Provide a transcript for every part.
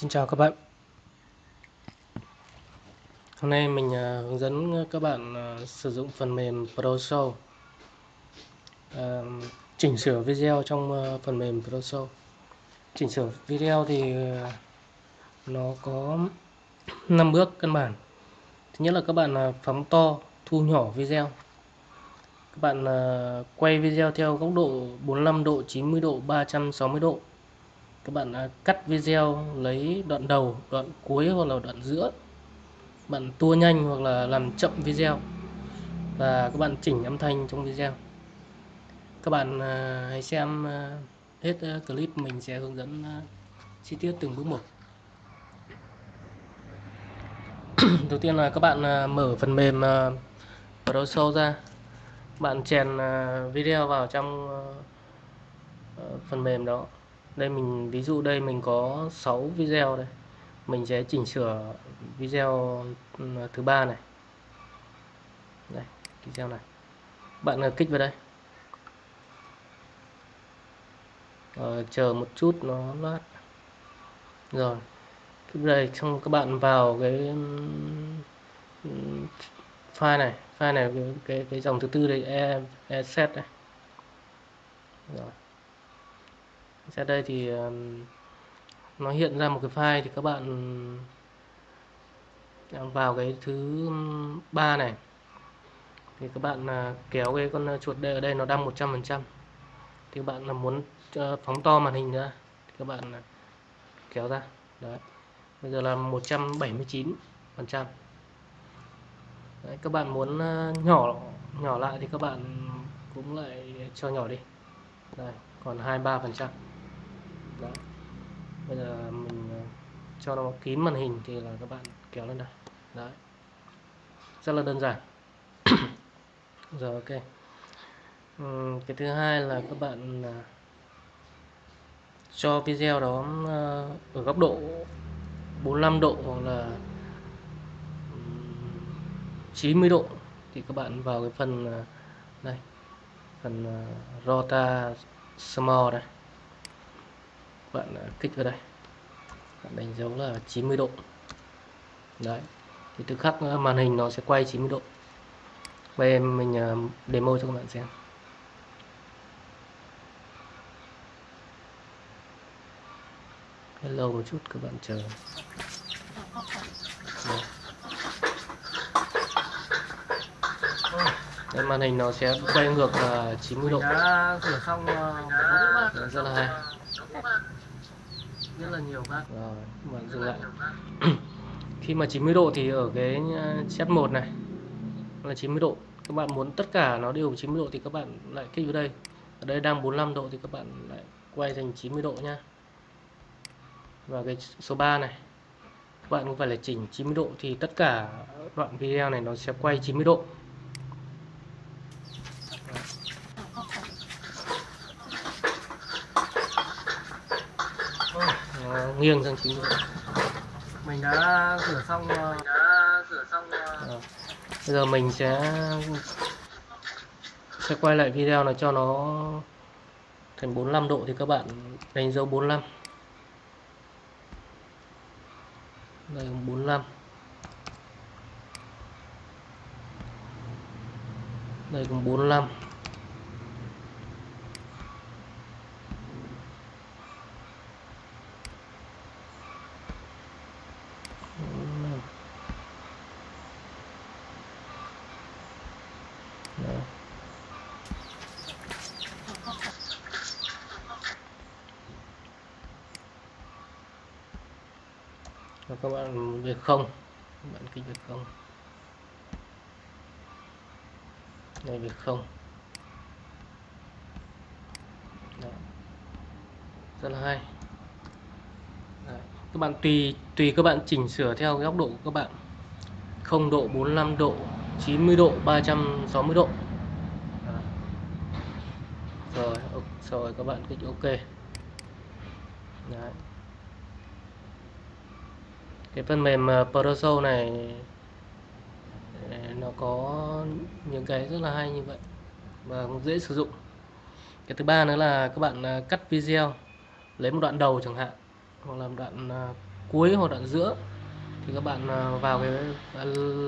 Xin chào các bạn. Hôm nay mình à, hướng dẫn các bạn à, sử dụng phần mềm ProShow à, chỉnh sửa video trong phần mềm ProShow chỉnh sửa video thì nó có 5 bước căn bản. Thứ nhất là các bạn phóng to, thu nhỏ video. Các bạn quay video theo góc độ 45 độ 90 độ 360 độ các bạn à, cắt video lấy đoạn đầu đoạn cuối hoặc là đoạn giữa. Bạn tua nhanh hoặc là làm chậm video. Và các bạn chỉnh âm thanh trong video. Các bạn à, hãy xem à, hết clip mình sẽ hướng dẫn chi tiết từng bước một. Đầu tiên là các bạn mở phần mềm à, ProShow ra. Bạn chèn video vào trong phần mềm đó đây mình ví dụ đây mình có 6 video đây. Mình sẽ chỉnh sửa video thứ ba này. Đây video này. Bạn ờ, kích vào đây. Rồi, chờ một chút nó lát rồi đây xong các bạn vào cái file này. File này cái cái, cái dòng thứ tư đây e, e set này rồi ra đây thì nó hiện ra một cái file thì các bạn vào cái thứ ba này. Thì các bạn à, kéo cái con à, chuột đây ở đây nó đang 100% thì các bạn là muốn ờ, phóng to màn hình ra thì các bạn à, kéo ra. Đấy. Bây giờ là 179 phần trăm. Đấy, các bạn muốn nhỏ nhỏ lại thì các bạn cũng lại cho nhỏ đi. Đây còn 23 phần trăm đấy bây giờ mình ờ, cho nó kín màn hình thì là các bạn kéo lên đây. Đấy. Rất là đơn giản. Rồi ok. Cái thứ hai là các bạn ờ, cho video đó ờ, ở góc độ 45 độ hoặc là 90 độ thì các bạn vào cái phần này, phần rota small đây bạn à, kích vào đây. Bạn đánh dấu là 90 độ. Đấy. Thì tức khắc à, màn hình nó sẽ quay 90 độ. Bây em mình à, demo cho các bạn xem. Lâu một chút các bạn chờ. Đấy. Đây, màn hình nó sẽ quay ngược là 90 độ. Đã sửa xong. Rất là hay rất là nhiều bác. Rồi bạn dừng lại khi mà 90 độ thì ở cái set 1 này. Là 90 độ. Các bạn muốn tất cả nó đều 90 độ thì các bạn lại kích vào đây. Ở đây đang 45 độ thì các bạn lại quay thành 90 độ nha. Và cái số 3 này. Các bạn cũng phải là chỉnh 90 độ thì tất cả đoạn video này nó sẽ quay 90 độ Nó nghiêng sang 90 độ mình đã sửa xong ờ, đã sửa xong Rồi. Bây giờ mình sẽ sẽ quay lại video này cho nó thành 45 độ thì các bạn đánh dấu 45 đây 45 đây cũng 45 45. Đấy. Và các bạn việc không các bạn kích việc không này việc không Đó. rất là hay Đấy. các bạn tùy tùy các bạn chỉnh sửa theo góc độ của các bạn 0 độ 45 độ 90 độ 360 độ Đó. rồi rồi, các bạn kích ok Đấy cái phần mềm ờ, Proso này ờ, nó có những cái rất là hay như vậy và cũng dễ sử dụng. Cái thứ ba nữa là các bạn ờ, cắt video, lấy một đoạn đầu chẳng hạn, hoặc là một đoạn cuối hoặc đoạn giữa, thì các bạn vào cái à,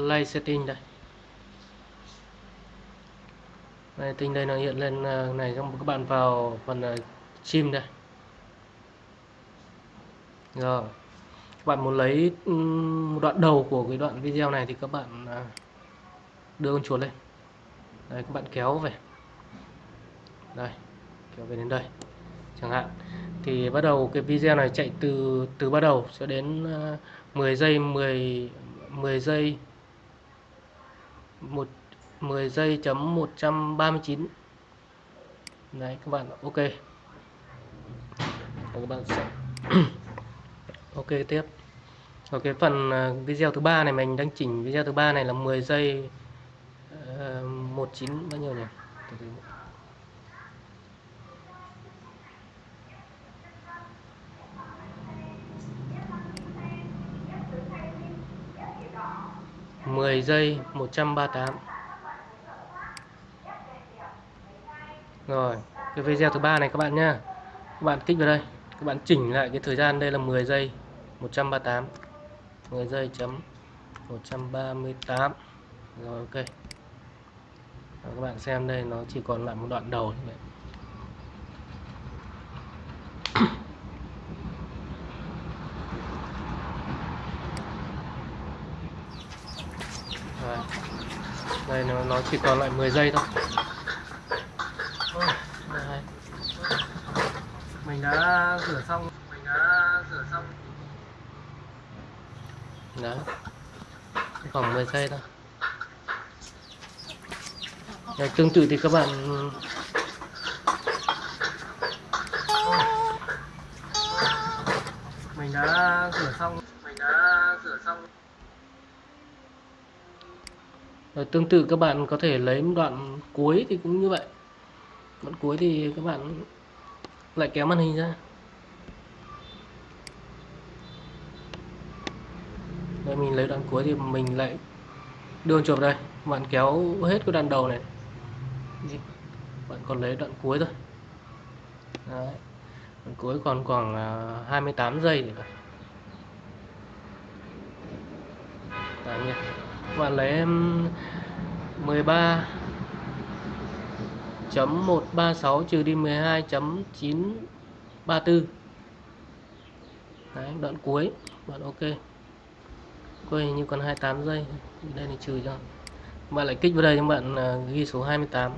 lay setting đây. Đây tinh đây nó hiện lên này, xong các bạn vào phần chim đây. Rồi các bạn muốn lấy ừ, một đoạn đầu của cái đoạn video này thì các bạn à, đưa con chuột lên. Đây, các bạn kéo về. Đây, kéo về đến đây, chẳng hạn. Thì bắt đầu cái video này chạy từ từ bắt đầu cho đến à, 10 giây 10 10 giây, một 10 giây chấm 139 đấy, các bạn ok. Và các bạn sẽ ok tiếp. Ở cái phần à, video thứ ba này mình đang chỉnh video thứ ba này là 10 giây ờ, uh, 19 bao nhiêu nhỉ? 10 giây 138 rồi cái video thứ ba này các bạn nhá. Các bạn kích vào đây. Các bạn chỉnh lại cái thời gian đây là 10 giây. 138 10 giây chấm 138 rồi ok. Rồi, các bạn xem đây nó chỉ còn lại một đoạn đầu như vậy đây nó, nó chỉ còn lại 10 giây thôi. Mình đã rửa xong mình đã rửa xong đó khoảng 10 giây thôi Đấy, tương tự thì các bạn mình đã rửa xong mình đã rửa xong Rồi tương tự các bạn có thể lấy một đoạn cuối thì cũng như vậy. Đoạn cuối thì các bạn lại kéo màn hình ra. Đây mình lấy đoạn cuối thì mình lại đưa chụp đây, bạn kéo hết cái đoạn đầu này. Bạn còn lấy đoạn cuối thôi. Đấy. Đoạn cuối còn khoảng à, 28 giây thì phải. Đấy nhỉ bạn lấy em 13 chấm 136 trừ đi 12 chấm 934 Đấy, đoạn cuối bạn ok quay như còn 28 giây. Đây thì trừ cho. Bạn lại kích vào đây cho bạn à, ghi số 28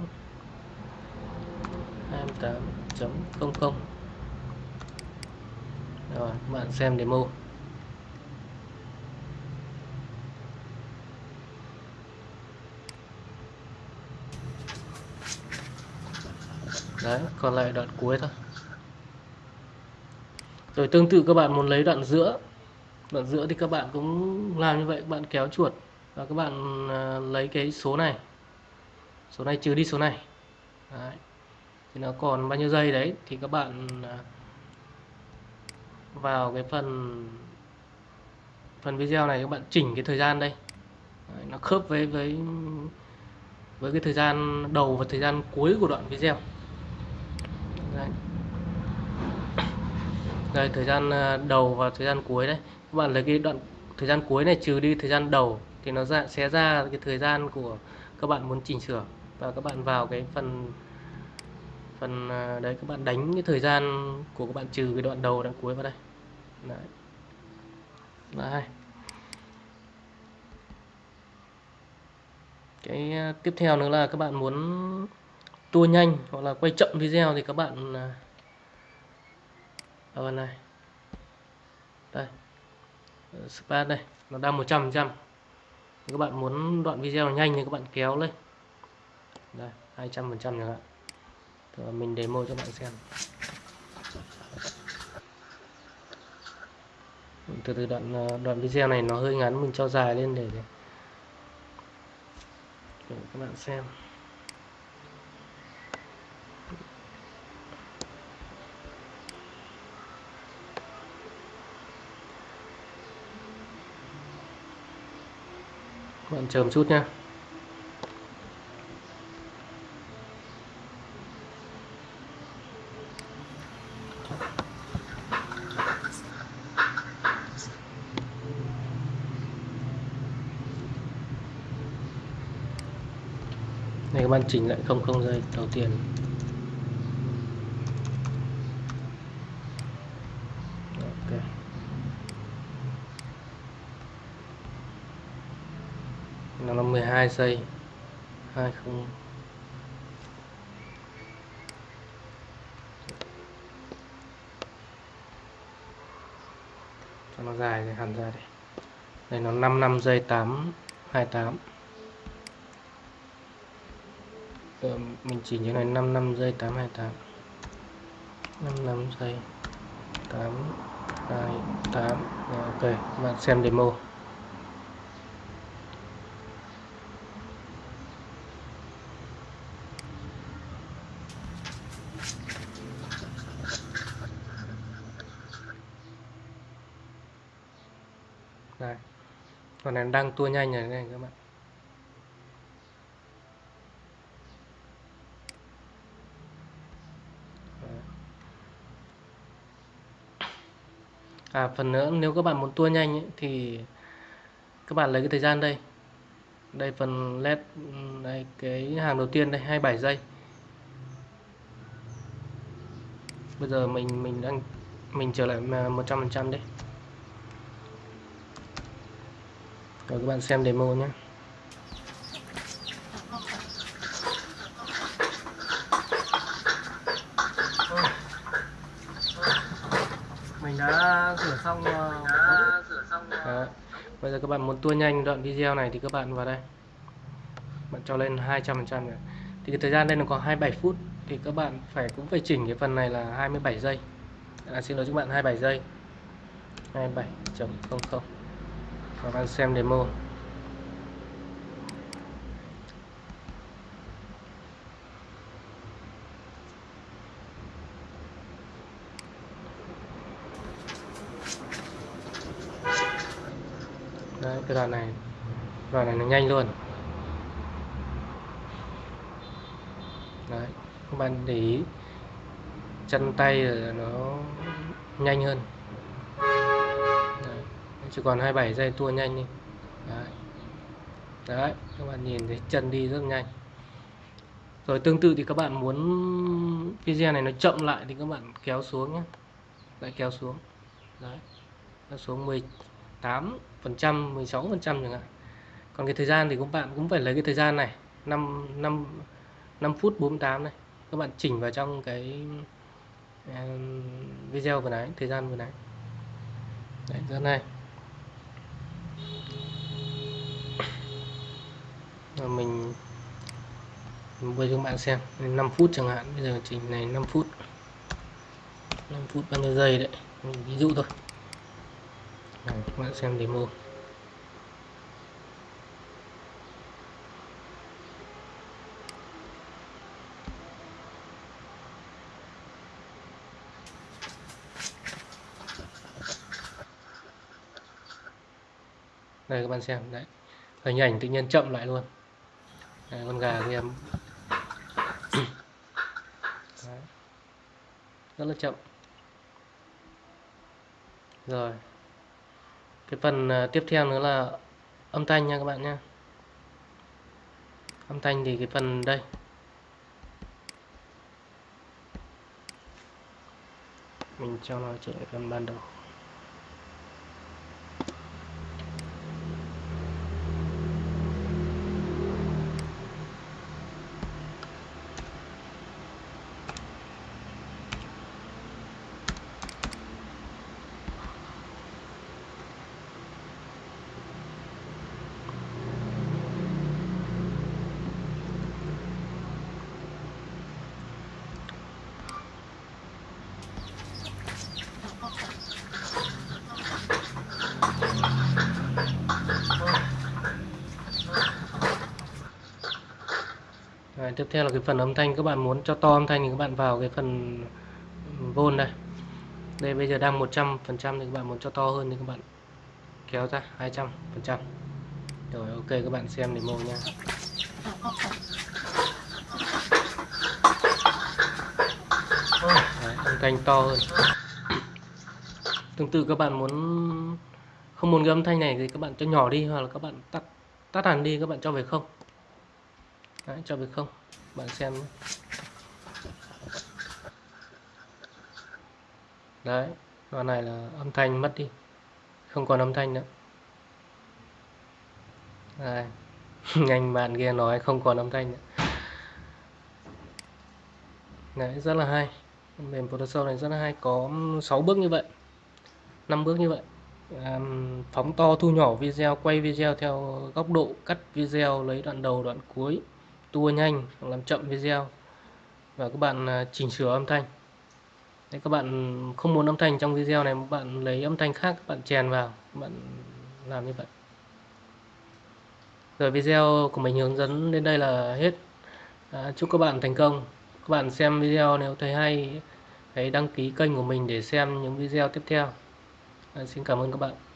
28.00 rồi, bạn xem demo. Đấy, còn lại đoạn cuối thôi. Rồi tương tự các bạn muốn lấy đoạn giữa đoạn giữa thì các bạn cũng làm như vậy các bạn kéo chuột và các bạn à, lấy cái số này số này trừ đi số này đấy. thì nó còn bao nhiêu giây đấy thì các bạn à, vào cái phần phần video này các bạn chỉnh cái thời gian đây đấy, nó khớp với với với cái thời gian đầu và thời gian cuối của đoạn video Đấy. đây thời gian à, đầu và thời gian cuối đấy các bạn lấy cái đoạn thời gian cuối này trừ đi thời gian đầu thì nó ra, sẽ ra cái thời gian của các bạn muốn chỉnh sửa và các bạn vào cái phần phần à, đấy, các bạn đánh cái thời gian của các bạn trừ cái đoạn đầu, đoạn cuối vào đây đấy. Đấy. cái à, tiếp theo nữa là các bạn muốn tua nhanh hoặc là quay chậm video thì các bạn à, vào ở phần này đây span đây nó đang 100 trăm các bạn muốn đoạn video nhanh thì các bạn kéo lên. Đây 200 phần trăm chẳng hạn. Rồi mình demo cho bạn xem. Từ từ đoạn ờ, đoạn video này nó hơi ngắn mình cho dài lên để, để các bạn xem. bạn chờ một chút nhé này, các bạn chỉnh lại không không dây, đầu tiên. 2 giây không. Cho nó dài thì hẳn ra đây đây nó 5 năm giây 8 28 Giờ mình chỉ như này 5 năm giây 8 28 5 năm giây 8 28 ok, bạn xem demo. Còn này đang tua nhanh này, này các bạn. À, phần nữa nếu các bạn muốn tua nhanh ấy, thì các bạn lấy cái thời gian đây. Đây phần led đây cái hàng đầu tiên đây 27 giây. Bây giờ mình mình đang mình trở lại 100% đấy. Rồi các bạn xem demo nhé. Mình đã sửa xong ờ, xong ờ, Đó. Bây giờ các bạn muốn tua nhanh đoạn video này thì các bạn vào đây. Bạn cho lên 200% nữa thì cái thời gian đây nó có 27 phút thì các bạn phải cũng phải chỉnh cái phần này là 27 giây. À, xin lỗi các bạn 27 giây. 27.00 các bạn xem demo. Đấy, cái đoạn này. Đoạn này nó nhanh luôn. Đấy, các bạn để ý. Chân tay là nó nhanh hơn chỉ còn 27 giây tua nhanh đi. Đấy. Đấy, các bạn nhìn thấy chân đi rất nhanh. Rồi tương tự thì các bạn muốn video này nó chậm lại thì các bạn kéo xuống nhé. Lại kéo xuống. Đấy. Kéo xuống 18 phần trăm 16 phần trăm chẳng hạn. Còn cái thời gian thì các bạn cũng phải lấy cái thời gian này 5 5 5 phút 48 này. Các bạn chỉnh vào trong cái video vừa nãy thời gian vừa nãy. Đấy rất này rồi mình bây giờ các bạn xem. 5 phút chẳng hạn. Bây giờ chỉnh này 5 phút. 5 phút bao nhiêu giây đấy? Mình ví dụ thôi. Này, các bạn xem demo. Đây các bạn xem. Đấy. Hình ảnh tự nhiên chậm lại luôn đấy, con gà kia đấy. rất là chậm. Rồi. Cái phần à, tiếp theo nữa là âm thanh nha các bạn nha âm thanh thì cái phần đây. Mình cho nó trở lại phần ban đầu. Tiếp theo là cái phần âm thanh các bạn muốn cho to âm thanh thì các bạn vào cái phần vôn đây. Đây bây giờ đang 100 phần trăm thì các bạn muốn cho to hơn thì các bạn kéo ra 200 phần trăm. Rồi ok các bạn xem demo nha Đấy, âm thanh to hơn. Tương tự các bạn muốn không muốn cái âm thanh này thì các bạn cho nhỏ đi hoặc là các bạn tắt tắt hẳn đi các bạn cho về không. Đấy, cho về không bạn xem nhé. đấy đoạn này là âm thanh mất đi. Không còn âm thanh nữa. Đây. Nhanh bạn kia nói không còn âm thanh nữa. Đấy rất là hay. Mềm Photoshop này rất là hay. Có 6 bước như vậy. 5 bước như vậy. Um, phóng to thu nhỏ video quay video theo góc độ cắt video lấy đoạn đầu đoạn cuối tua nhanh làm chậm video và các bạn à, chỉnh sửa âm thanh. Đấy, các bạn không muốn âm thanh trong video này bạn lấy âm thanh khác các bạn chèn vào các bạn làm như vậy. Rồi video của mình hướng dẫn đến đây là hết. À, chúc các bạn thành công. Các bạn xem video nếu thấy hay hãy đăng ký kênh của mình để xem những video tiếp theo. À, xin cảm ơn các bạn.